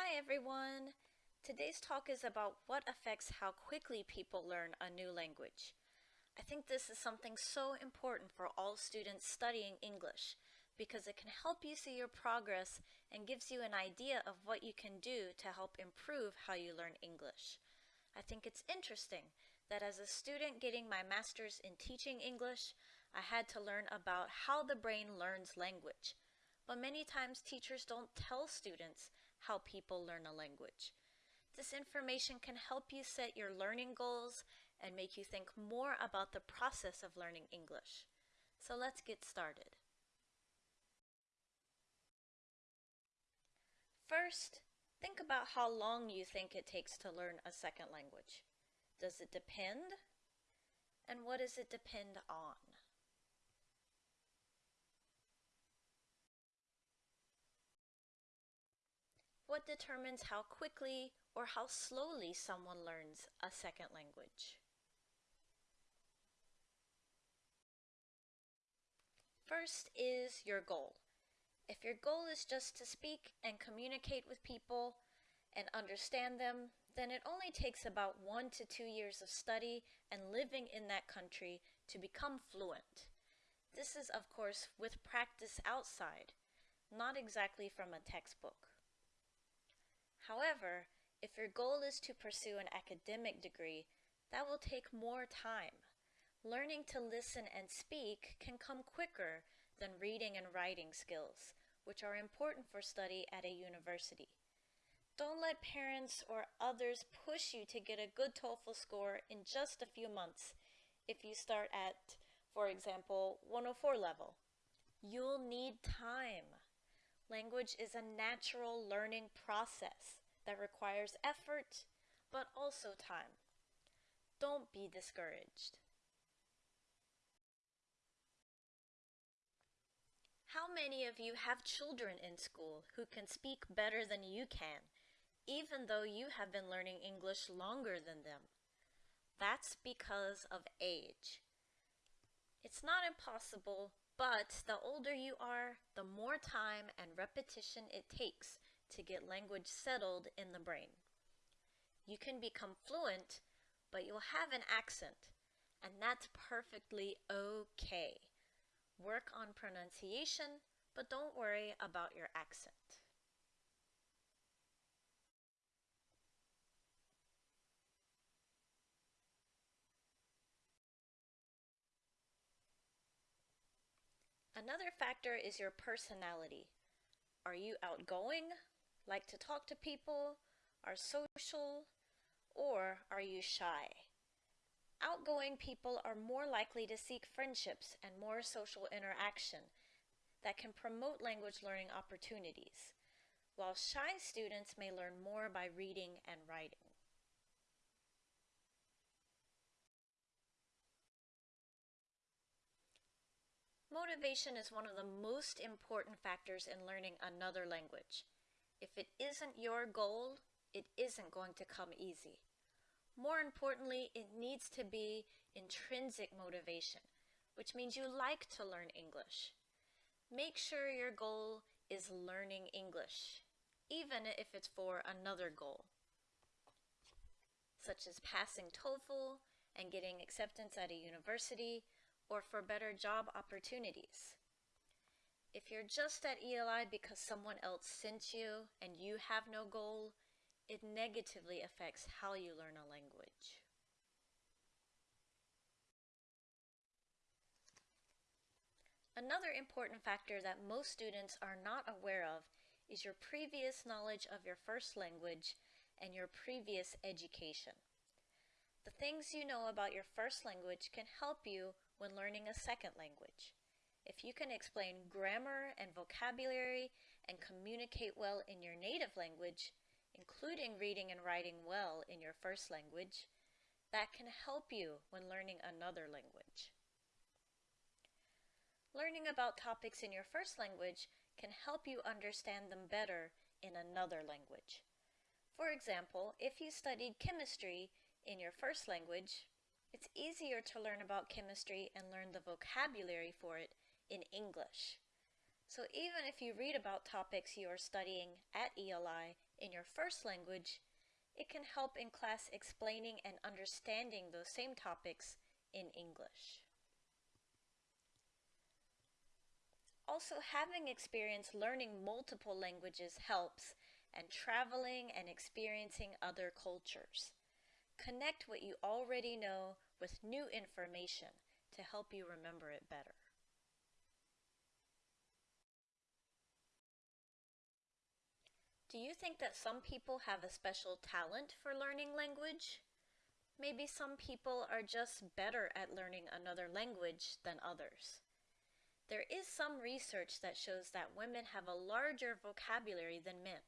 Hi everyone! Today's talk is about what affects how quickly people learn a new language. I think this is something so important for all students studying English because it can help you see your progress and gives you an idea of what you can do to help improve how you learn English. I think it's interesting that as a student getting my master's in teaching English, I had to learn about how the brain learns language. But many times teachers don't tell students how people learn a language. This information can help you set your learning goals and make you think more about the process of learning English. So let's get started. First, think about how long you think it takes to learn a second language. Does it depend? And what does it depend on? What determines how quickly or how slowly someone learns a second language? First is your goal. If your goal is just to speak and communicate with people and understand them, then it only takes about one to two years of study and living in that country to become fluent. This is, of course, with practice outside, not exactly from a textbook. However, if your goal is to pursue an academic degree, that will take more time. Learning to listen and speak can come quicker than reading and writing skills, which are important for study at a university. Don't let parents or others push you to get a good TOEFL score in just a few months if you start at, for example, 104 level. You'll need time. Language is a natural learning process that requires effort, but also time. Don't be discouraged. How many of you have children in school who can speak better than you can, even though you have been learning English longer than them? That's because of age. It's not impossible, but the older you are, the more time and repetition it takes to get language settled in the brain. You can become fluent, but you'll have an accent, and that's perfectly okay. Work on pronunciation, but don't worry about your accent. Another factor is your personality. Are you outgoing like to talk to people, are social, or are you shy? Outgoing people are more likely to seek friendships and more social interaction that can promote language learning opportunities, while shy students may learn more by reading and writing. Motivation is one of the most important factors in learning another language. If it isn't your goal, it isn't going to come easy. More importantly, it needs to be intrinsic motivation, which means you like to learn English. Make sure your goal is learning English, even if it's for another goal, such as passing TOEFL and getting acceptance at a university or for better job opportunities. If you're just at ELI because someone else sent you and you have no goal, it negatively affects how you learn a language. Another important factor that most students are not aware of is your previous knowledge of your first language and your previous education. The things you know about your first language can help you when learning a second language. If you can explain grammar and vocabulary and communicate well in your native language, including reading and writing well in your first language, that can help you when learning another language. Learning about topics in your first language can help you understand them better in another language. For example, if you studied chemistry in your first language, it's easier to learn about chemistry and learn the vocabulary for it in English. So even if you read about topics you are studying at ELI in your first language, it can help in class explaining and understanding those same topics in English. Also, having experience learning multiple languages helps, and traveling and experiencing other cultures. Connect what you already know with new information to help you remember it better. Do you think that some people have a special talent for learning language? Maybe some people are just better at learning another language than others. There is some research that shows that women have a larger vocabulary than men.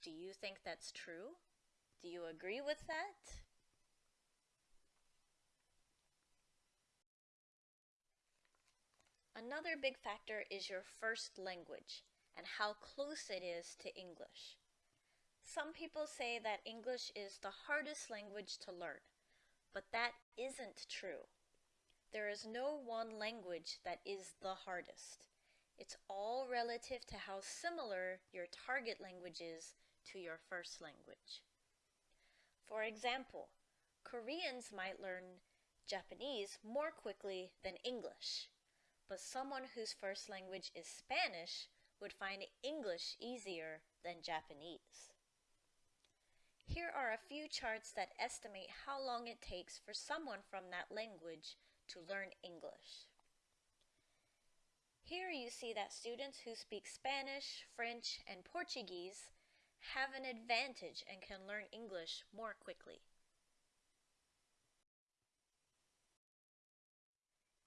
Do you think that's true? Do you agree with that? Another big factor is your first language and how close it is to English. Some people say that English is the hardest language to learn, but that isn't true. There is no one language that is the hardest. It's all relative to how similar your target language is to your first language. For example, Koreans might learn Japanese more quickly than English, but someone whose first language is Spanish would find English easier than Japanese. Here are a few charts that estimate how long it takes for someone from that language to learn English. Here you see that students who speak Spanish, French, and Portuguese have an advantage and can learn English more quickly.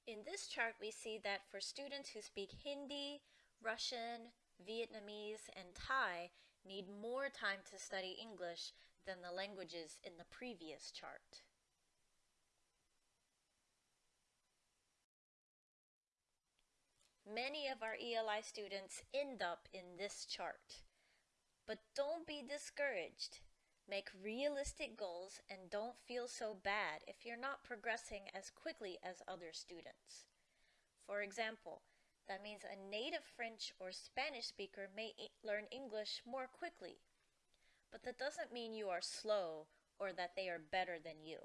In this chart, we see that for students who speak Hindi, Russian, Vietnamese, and Thai need more time to study English than the languages in the previous chart. Many of our ELI students end up in this chart. But don't be discouraged. Make realistic goals and don't feel so bad if you're not progressing as quickly as other students. For example, that means a native French or Spanish speaker may learn English more quickly. But that doesn't mean you are slow or that they are better than you.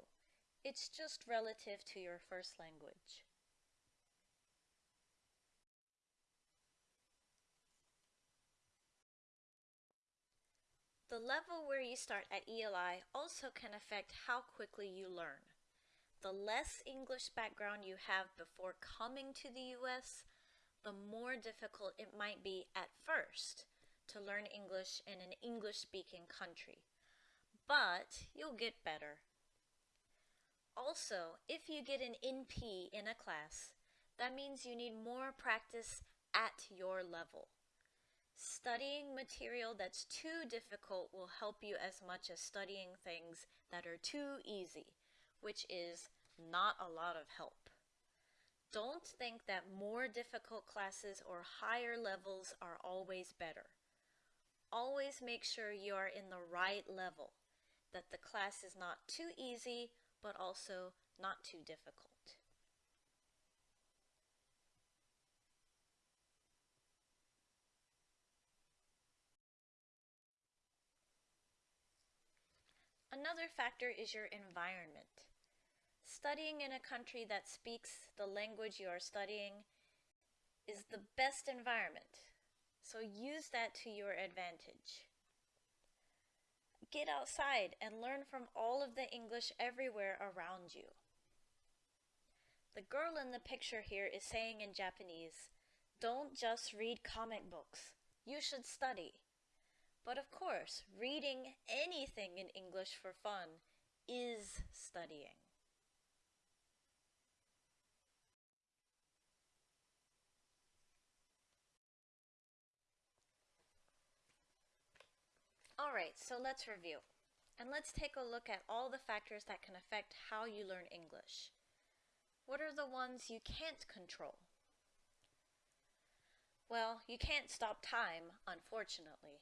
It's just relative to your first language. The level where you start at ELI also can affect how quickly you learn. The less English background you have before coming to the US, the more difficult it might be at first to learn English in an English speaking country. But you'll get better. Also, if you get an NP in a class, that means you need more practice at your level. Studying material that's too difficult will help you as much as studying things that are too easy, which is not a lot of help. Don't think that more difficult classes or higher levels are always better. Always make sure you are in the right level, that the class is not too easy, but also not too difficult. Another factor is your environment. Studying in a country that speaks the language you are studying is the best environment, so use that to your advantage. Get outside and learn from all of the English everywhere around you. The girl in the picture here is saying in Japanese, don't just read comic books, you should study. But of course, reading anything in English for fun is studying. Alright, so let's review. And let's take a look at all the factors that can affect how you learn English. What are the ones you can't control? Well, you can't stop time, unfortunately.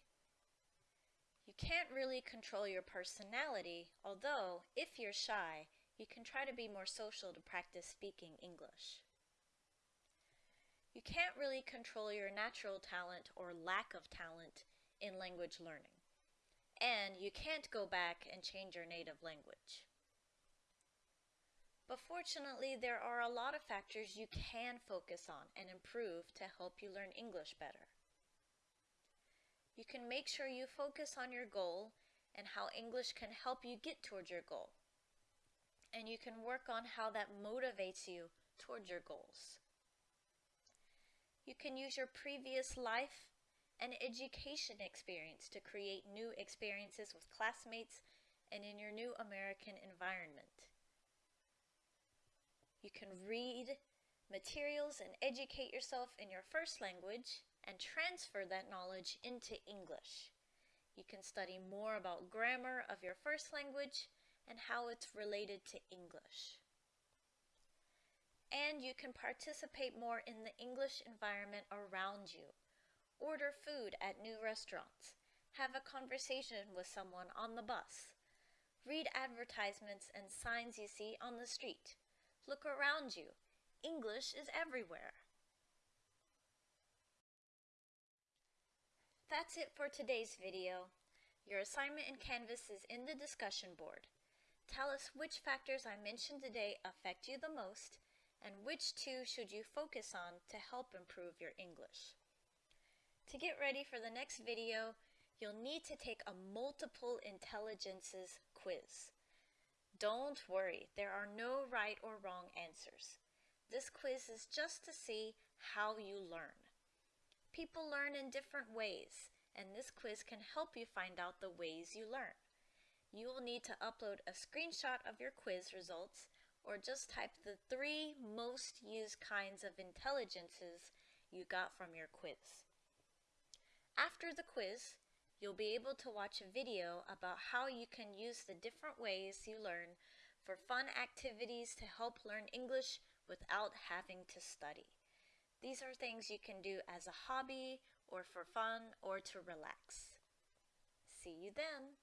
You can't really control your personality, although, if you're shy, you can try to be more social to practice speaking English. You can't really control your natural talent or lack of talent in language learning. And you can't go back and change your native language. But fortunately, there are a lot of factors you can focus on and improve to help you learn English better. You can make sure you focus on your goal and how English can help you get towards your goal. And you can work on how that motivates you towards your goals. You can use your previous life and education experience to create new experiences with classmates and in your new American environment. You can read materials and educate yourself in your first language and transfer that knowledge into English. You can study more about grammar of your first language and how it's related to English. And you can participate more in the English environment around you. Order food at new restaurants. Have a conversation with someone on the bus. Read advertisements and signs you see on the street. Look around you. English is everywhere. That's it for today's video. Your assignment in Canvas is in the discussion board. Tell us which factors I mentioned today affect you the most and which two should you focus on to help improve your English. To get ready for the next video, you'll need to take a multiple intelligences quiz. Don't worry, there are no right or wrong answers. This quiz is just to see how you learn. People learn in different ways, and this quiz can help you find out the ways you learn. You will need to upload a screenshot of your quiz results or just type the three most used kinds of intelligences you got from your quiz. After the quiz, You'll be able to watch a video about how you can use the different ways you learn for fun activities to help learn English without having to study. These are things you can do as a hobby or for fun or to relax. See you then!